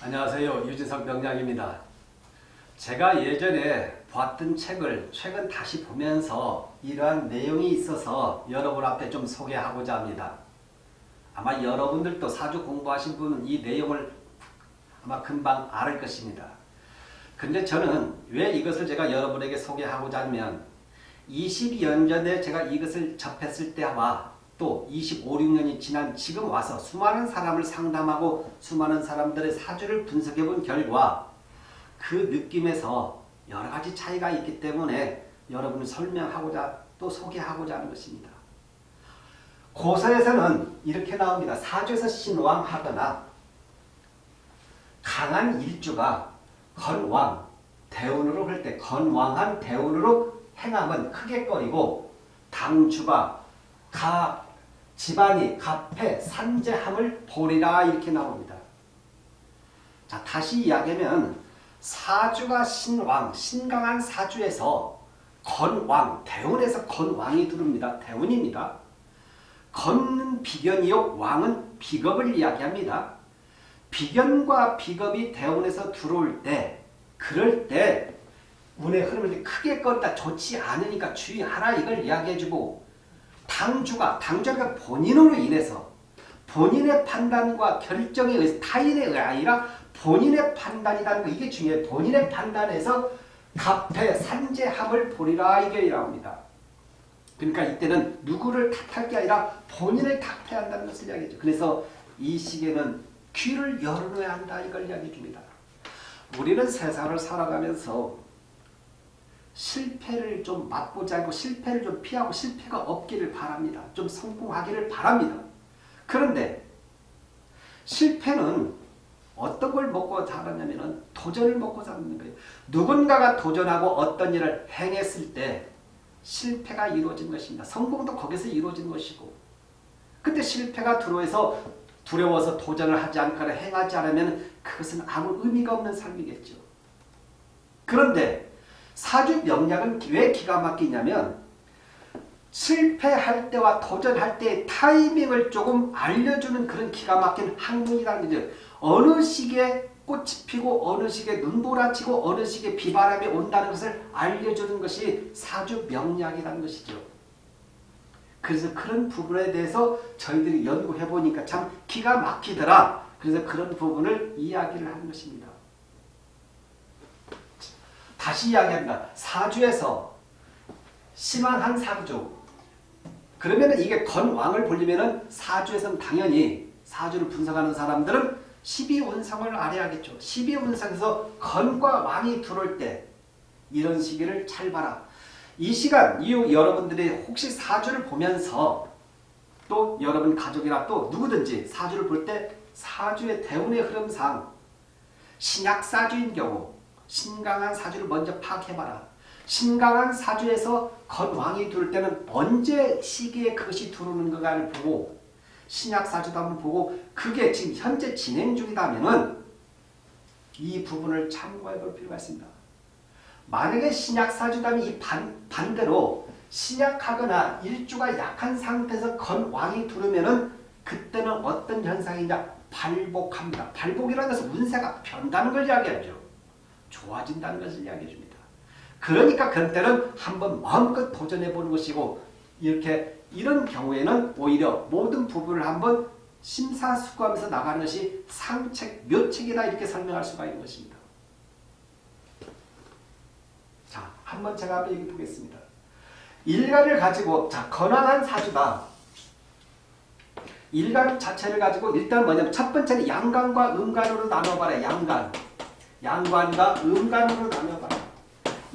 안녕하세요. 유진석 명장입니다. 제가 예전에 봤던 책을 최근 다시 보면서 이러한 내용이 있어서 여러분 앞에 좀 소개하고자 합니다. 아마 여러분들도 사주 공부하신 분은 이 내용을 아마 금방 알을 것입니다. 근데 저는 왜 이것을 제가 여러분에게 소개하고자 하면 20여 전에 제가 이것을 접했을 때와 또 25, 6년이 지난 지금 와서 수많은 사람을 상담하고 수많은 사람들의 사주를 분석해 본 결과 그 느낌에서 여러 가지 차이가 있기 때문에 여러분을 설명하고자 또 소개하고자 하는 것입니다. 고서에서는 이렇게 나옵니다. 사주에서 신왕하거나 강한 일주가 건왕, 대운으로 할 때 건왕한 대운으로 행함은 크게 꺼리고 당주가 가 집안이 갑해 산재함을 보리라 이렇게 나옵니다. 자 다시 이야기하면 사주가 신왕 신강한 사주에서 건왕 대운에서 건왕이 들어옵니다. 대운입니다. 건은 비견이요 왕은 비겁을 이야기합니다. 비견과 비겁이 대운에서 들어올 때 그럴 때 운의 흐름을 크게 껐다 좋지 않으니까 주의하라 이걸 이야기해주고 당주가 당주가 본인으로 인해서 본인의 판단과 결정에 의해서 타인에 의해 아니라 본인의 판단이라는 거 이게 중요해요. 본인의 판단에서 갑해 산재함을 보리라 이게 나옵니다. 그러니까 이때는 누구를 탓할 게 아니라 본인을 탓해야 한다는 것을 이야기하죠. 그래서 이 시기에는 귀를 열어놔야 한다 이걸 이야기해 줍니다. 우리는 세상을 살아가면서 실패를 좀 맛보지 않고 실패를 좀 피하고 실패가 없기를 바랍니다. 좀 성공하기를 바랍니다. 그런데 실패는 어떤 걸 먹고 자랐냐면 도전을 먹고 자라는 거예요. 누군가가 도전하고 어떤 일을 행했을 때 실패가 이루어진 것입니다. 성공도 거기서 이루어진 것이고 근데 실패가 들어와서 두려워서 도전을 하지 않거나 행하지 않으면 그것은 아무 의미가 없는 삶이겠죠. 그런데 사주 명략은 왜 기가 막히냐면 실패할 때와 도전할 때의 타이밍을 조금 알려주는 그런 기가 막힌 학문이라는 거죠. 어느 시기에 꽃이 피고 어느 시기에 눈보라치고 어느 시기에 비바람이 온다는 것을 알려주는 것이 사주 명략이라는 것이죠. 그래서 그런 부분에 대해서 저희들이 연구해 보니까 참 기가 막히더라. 그래서 그런 부분을 이야기를 하는 것입니다. 다시 이야기합니다. 사주에서 심한 사주 그러면 이게 건왕을 보려면 사주에서는 당연히 사주를 분석하는 사람들은 12운상을 알아야겠죠. 12운상에서 건과 왕이 들어올 때 이런 시기를 잘 봐라. 이 시간 이후 여러분들이 혹시 사주를 보면서 또 여러분 가족이나 또 누구든지 사주를 볼 때 사주의 대운의 흐름상 신약사주인 경우 신강한 사주를 먼저 파악해봐라. 신강한 사주에서 건왕이 들을 때는 언제 시기에 그것이 들어오는 가를 보고 신약 사주도 한번 보고 그게 지금 현재 진행 중이다면 이 부분을 참고해 볼 필요가 있습니다. 만약에 신약 사주다면 이 반, 반대로 신약하거나 일주가 약한 상태에서 건왕이 들으면 그때는 어떤 현상이냐 발복합니다. 발복이라는 것은 운세가 변다는 걸 이야기하죠. 좋아진다는 것을 이야기해 줍니다. 그러니까 그런 때는 한번 마음껏 도전해 보는 것이고 이렇게 이런 경우에는 오히려 모든 부분을 한번 심사숙고하면서 나가는 것이 상책, 묘책이다 이렇게 설명할 수가 있는 것입니다. 자, 한번 제가 한번 얘기해 보겠습니다. 일간을 가지고 자 건강한 사주다. 일간 자체를 가지고 일단 뭐냐면 첫 번째는 양간과 음간으로 나눠봐라. 양간. 양관과 음간으로 나눠봐라.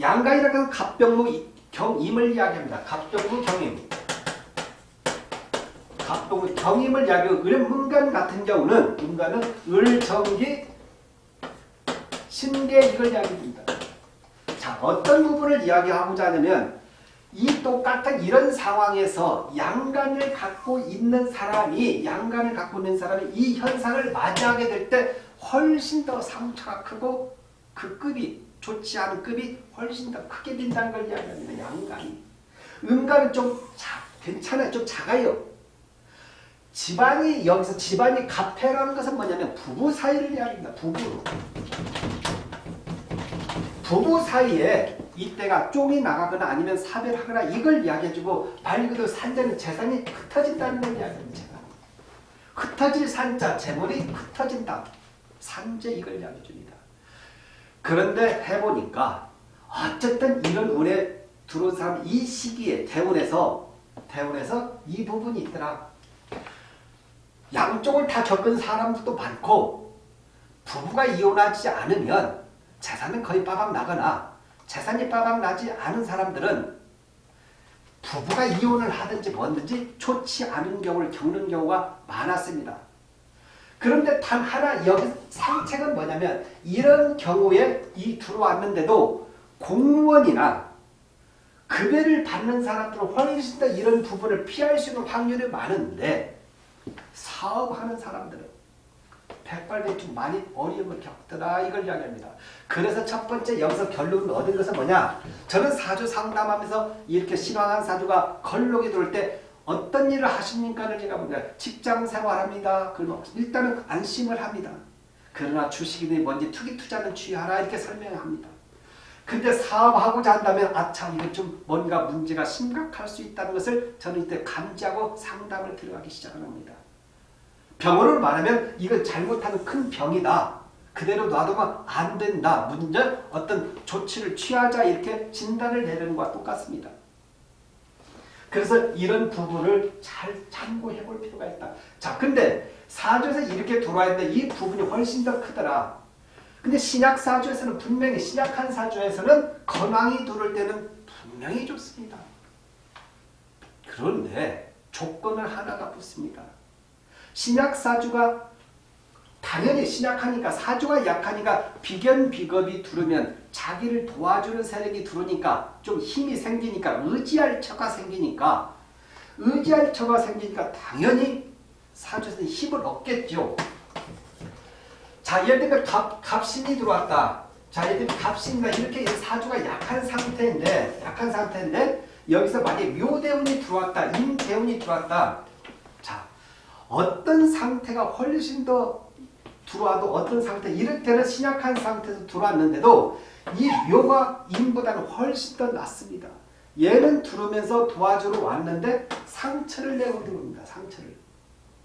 양간이라는 것은 갑병무 경임을 이야기합니다. 갑병무 경임. 갑병무 경임을 이야기하고 음간 같은 경우는 음간은 을정기 신계 이걸 이야기합니다. 자 어떤 부분을 이야기하고자 하냐면 이 똑같은 이런 상황에서 양간을 갖고 있는 사람이 양간을 갖고 있는 사람이 이 현상을 맞이하게 될 때 훨씬 더 상처가 크고 그 급이 좋지 않은 급이 훨씬 더 크게 빈다는 걸 이야기합니다. 양간이. 음간은 좀 자, 괜찮아요. 좀 작아요. 집안이 여기서 집안이 가패라는 것은 뭐냐면 부부 사이를 이야기합니다. 부부. 부부 사이에 이때가 쫑이 나가거나 아니면 사별하거나 이걸 이야기해주고 말 그대로 산자는 재산이 흩어진다는 걸 이야기합니다. 흩어질 산자, 재물이 흩어진다. 산재 이걸 이야기해 줍니다. 그런데 해보니까 어쨌든 이런 운에 들어온 사람 이 시기에 대운에서 대운에서 이 부분이 있더라. 양쪽을 다 겪은 사람도 많고 부부가 이혼하지 않으면 재산은 거의 빠박 나거나 재산이 빠박 나지 않은 사람들은 부부가 이혼을 하든지 뭐든지 좋지 않은 경우를 겪는 경우가 많았습니다. 그런데 단 하나 여기 상책은 뭐냐면 이런 경우에 이 들어왔는데도 공무원이나 급여를 받는 사람들은 훨씬 더 이런 부분을 피할 수 있는 확률이 많은데 사업하는 사람들은 백발백중 많이 어려움을 겪더라 이걸 이야기합니다. 그래서 첫 번째 여기서 결론을 얻은 것은 뭐냐? 저는 사주 상담하면서 이렇게 신앙한 사주가 걸록이 들어올 때 어떤 일을 하십니까를 제가 봅니다. 직장 생활합니다. 그러면 일단은 안심을 합니다. 그러나 주식이니 뭔지 투기 투자는 취하라 이렇게 설명합니다. 근데 사업하고자 한다면 아차 이건 좀 뭔가 문제가 심각할 수 있다는 것을 저는 이때 감지하고 상담을 들어가기 시작합니다. 병원을 말하면 이건 잘못하는 큰 병이다. 그대로 놔두면 안 된다. 문제 어떤 조치를 취하자 이렇게 진단을 내리는 것과 똑같습니다. 그래서 이런 부분을 잘 참고해 볼 필요가 있다. 자, 근데 사주에서 이렇게 들어왔는데 이 부분이 훨씬 더 크더라. 근데 신약 사주에서는 분명히 신약한 사주에서는 건왕이 들을 때는 분명히 좋습니다. 그런데 조건을 하나가 붙습니다. 신약 사주가 당연히 신약하니까 사주가 약하니까 비견 비겁이 들으면 자기를 도와주는 세력이 들어오니까 좀 힘이 생기니까 의지할 처가 생기니까 의지할 처가 생기니까 당연히 사주에서 힘을 얻겠죠. 자 예를 들면 갑, 갑신이 들어왔다. 자 예를 들면 갑신이나 이렇게 사주가 약한 상태인데 약한 상태인데 여기서 만약에 묘대운이 들어왔다. 임대운이 들어왔다. 자 어떤 상태가 훨씬 더 들어와도 어떤 상태 이럴 때는 신약한 상태에서 들어왔는데도 이 묘가 임보다는 훨씬 더 낫습니다. 얘는 들어오면서 도와주러 왔는데 상처를 내고 들어옵니다. 상처를.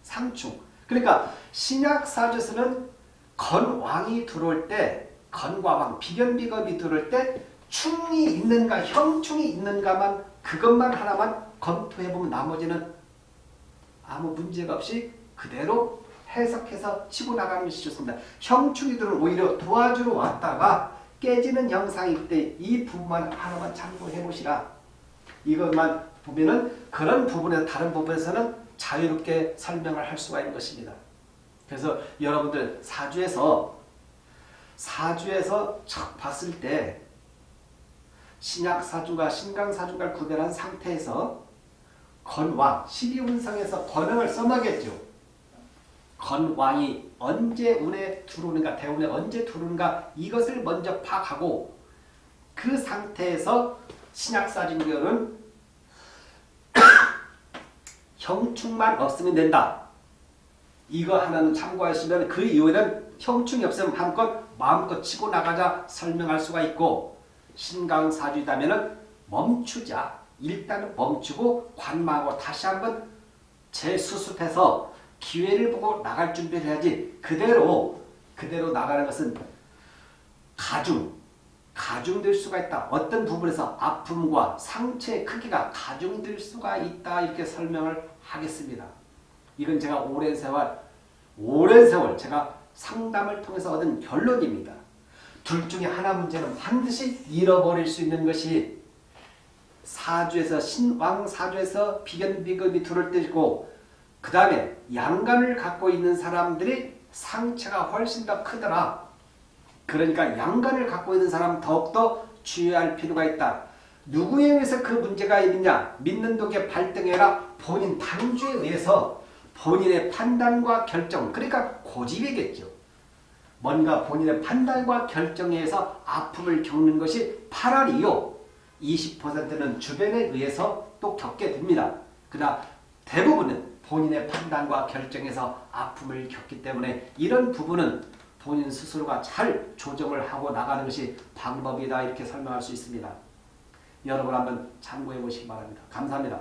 상충. 그러니까 신약 사주에서는 건왕이 들어올 때 건과왕 비견비겁이 들어올 때 충이 있는가 형충이 있는가만 그것만 하나만 검토해보면 나머지는 아무 문제가 없이 그대로 해석해서 치고 나가는 것이 좋습니다. 형충이들은 오히려 도와주러 왔다가 깨지는 형상일 때 이 부분만 하나만 참고해 보시라. 이것만 보면은 그런 부분에서 다른 부분에서는 자유롭게 설명을 할 수가 있는 것입니다. 그래서 여러분들 사주에서 사주에서 척 봤을 때 신약 사주가 신강 사주가 구별한 상태에서 건왕 12운성에서 건왕을 써먹겠죠. 건왕이 언제 운에 들어오는가 대운에 언제 들어오는가 이것을 먼저 파악하고 그 상태에서 신약사진교는 형충만 없으면 된다. 이거 하나는 참고하시면 그 이후에는 형충이 없으면 한껏 마음껏 치고 나가자 설명할 수가 있고 신강사주이다면 멈추자. 일단은 멈추고 관망하고 다시 한번 재수습해서 기회를 보고 나갈 준비를 해야지 그대로 그대로 나가는 것은 가중 가중될 수가 있다. 어떤 부분에서 아픔과 상처의 크기가 가중될 수가 있다. 이렇게 설명을 하겠습니다. 이건 제가 오랜 세월 오랜 세월 제가 상담을 통해서 얻은 결론입니다. 둘 중에 하나 문제는 반드시 잃어버릴 수 있는 것이 사주에서 신왕 사주에서 비견비급이 들어올 때고 그 다음에 양간을 갖고 있는 사람들이 상처가 훨씬 더 크더라. 그러니까 양간을 갖고 있는 사람 더욱더 주의할 필요가 있다. 누구에 의해서 그 문제가 있느냐? 믿는 독에 발등해라. 본인 당주에 의해서 본인의 판단과 결정, 그러니까 고집이겠죠. 뭔가 본인의 판단과 결정에 의해서 아픔을 겪는 것이 8알이요. 20%는 주변에 의해서 또 겪게 됩니다. 그러나 대부분은 본인의 판단과 결정에서 아픔을 겪기 때문에 이런 부분은 본인 스스로가 잘 조정을 하고 나가는 것이 방법이다 이렇게 설명할 수 있습니다. 여러분 한번 참고해 보시기 바랍니다. 감사합니다.